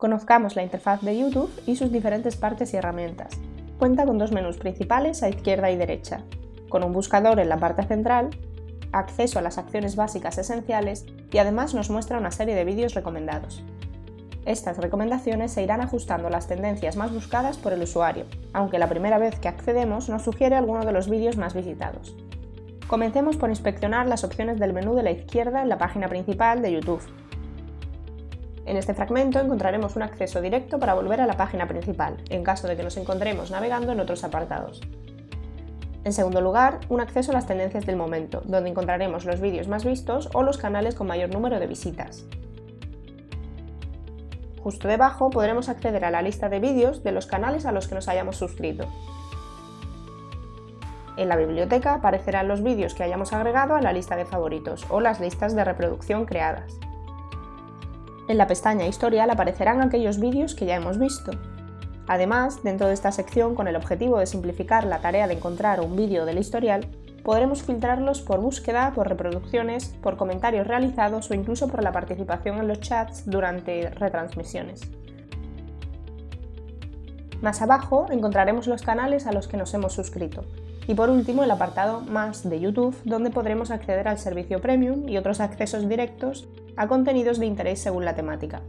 Conozcamos la interfaz de YouTube y sus diferentes partes y herramientas. Cuenta con dos menús principales a izquierda y derecha, con un buscador en la parte central, acceso a las acciones básicas esenciales y además nos muestra una serie de vídeos recomendados. Estas recomendaciones se irán ajustando las tendencias más buscadas por el usuario, aunque la primera vez que accedemos nos sugiere alguno de los vídeos más visitados. Comencemos por inspeccionar las opciones del menú de la izquierda en la página principal de YouTube. En este fragmento encontraremos un acceso directo para volver a la página principal, en caso de que nos encontremos navegando en otros apartados. En segundo lugar, un acceso a las tendencias del momento, donde encontraremos los vídeos más vistos o los canales con mayor número de visitas. Justo debajo podremos acceder a la lista de vídeos de los canales a los que nos hayamos suscrito. En la biblioteca aparecerán los vídeos que hayamos agregado a la lista de favoritos o las listas de reproducción creadas. En la pestaña Historial aparecerán aquellos vídeos que ya hemos visto. Además, dentro de esta sección, con el objetivo de simplificar la tarea de encontrar un vídeo del historial, podremos filtrarlos por búsqueda, por reproducciones, por comentarios realizados o incluso por la participación en los chats durante retransmisiones. Más abajo encontraremos los canales a los que nos hemos suscrito. Y por último el apartado Más de YouTube, donde podremos acceder al servicio Premium y otros accesos directos a contenidos de interés según la temática.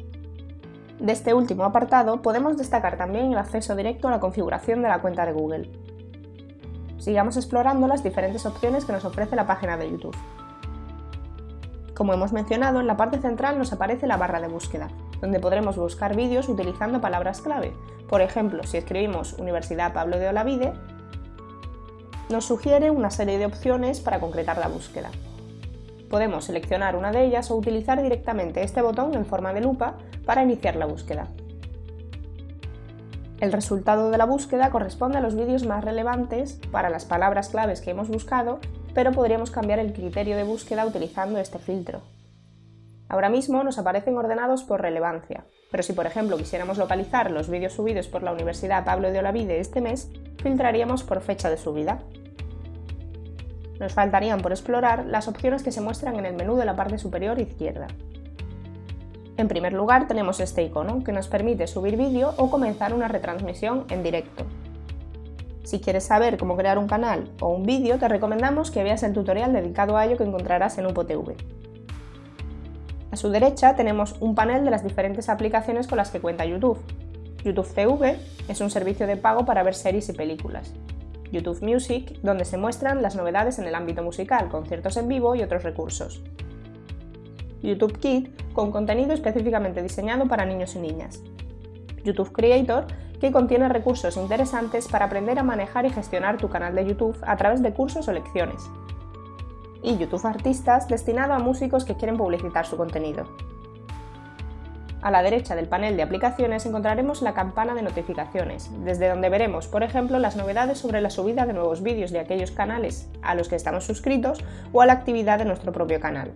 De este último apartado podemos destacar también el acceso directo a la configuración de la cuenta de Google, sigamos explorando las diferentes opciones que nos ofrece la página de YouTube. Como hemos mencionado, en la parte central nos aparece la barra de búsqueda, donde podremos buscar vídeos utilizando palabras clave. Por ejemplo, si escribimos Universidad Pablo de Olavide, nos sugiere una serie de opciones para concretar la búsqueda. Podemos seleccionar una de ellas o utilizar directamente este botón en forma de lupa para iniciar la búsqueda. El resultado de la búsqueda corresponde a los vídeos más relevantes para las palabras claves que hemos buscado, pero podríamos cambiar el criterio de búsqueda utilizando este filtro. Ahora mismo nos aparecen ordenados por relevancia, pero si por ejemplo quisiéramos localizar los vídeos subidos por la Universidad Pablo de Olavide este mes, filtraríamos por fecha de subida. Nos faltarían por explorar las opciones que se muestran en el menú de la parte superior izquierda. En primer lugar tenemos este icono, que nos permite subir vídeo o comenzar una retransmisión en directo. Si quieres saber cómo crear un canal o un vídeo, te recomendamos que veas el tutorial dedicado a ello que encontrarás en UPOTV. A su derecha tenemos un panel de las diferentes aplicaciones con las que cuenta YouTube. YouTube TV es un servicio de pago para ver series y películas. YouTube Music, donde se muestran las novedades en el ámbito musical, conciertos en vivo y otros recursos. YouTube Kids, con contenido específicamente diseñado para niños y niñas. YouTube Creator, que contiene recursos interesantes para aprender a manejar y gestionar tu canal de YouTube a través de cursos o lecciones. Y YouTube Artistas, destinado a músicos que quieren publicitar su contenido. A la derecha del panel de aplicaciones encontraremos la campana de notificaciones, desde donde veremos, por ejemplo, las novedades sobre la subida de nuevos vídeos de aquellos canales a los que estamos suscritos o a la actividad de nuestro propio canal.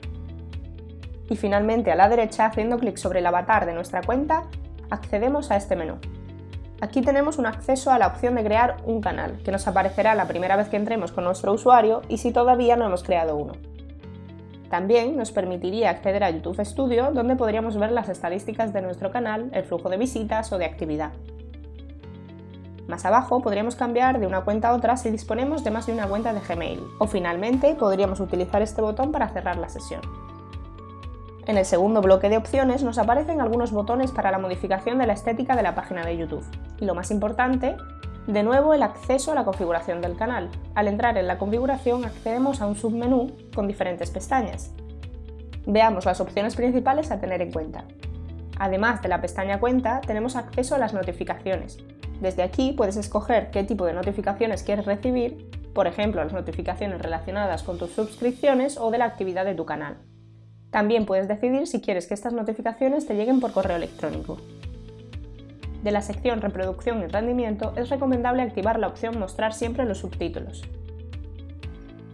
Y finalmente a la derecha, haciendo clic sobre el avatar de nuestra cuenta, accedemos a este menú. Aquí tenemos un acceso a la opción de crear un canal, que nos aparecerá la primera vez que entremos con nuestro usuario y si todavía no hemos creado uno. También nos permitiría acceder a YouTube Studio, donde podríamos ver las estadísticas de nuestro canal, el flujo de visitas o de actividad. Más abajo podríamos cambiar de una cuenta a otra si disponemos de más de una cuenta de Gmail, o finalmente podríamos utilizar este botón para cerrar la sesión. En el segundo bloque de opciones nos aparecen algunos botones para la modificación de la estética de la página de YouTube. Y lo más importante, de nuevo el acceso a la configuración del canal. Al entrar en la configuración accedemos a un submenú con diferentes pestañas. Veamos las opciones principales a tener en cuenta. Además de la pestaña Cuenta, tenemos acceso a las notificaciones. Desde aquí puedes escoger qué tipo de notificaciones quieres recibir, por ejemplo las notificaciones relacionadas con tus suscripciones o de la actividad de tu canal. También puedes decidir si quieres que estas notificaciones te lleguen por correo electrónico. De la sección Reproducción y rendimiento es recomendable activar la opción Mostrar siempre los subtítulos.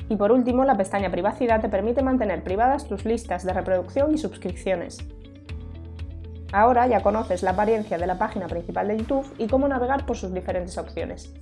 Y por último, la pestaña Privacidad te permite mantener privadas tus listas de reproducción y suscripciones. Ahora ya conoces la apariencia de la página principal de YouTube y cómo navegar por sus diferentes opciones.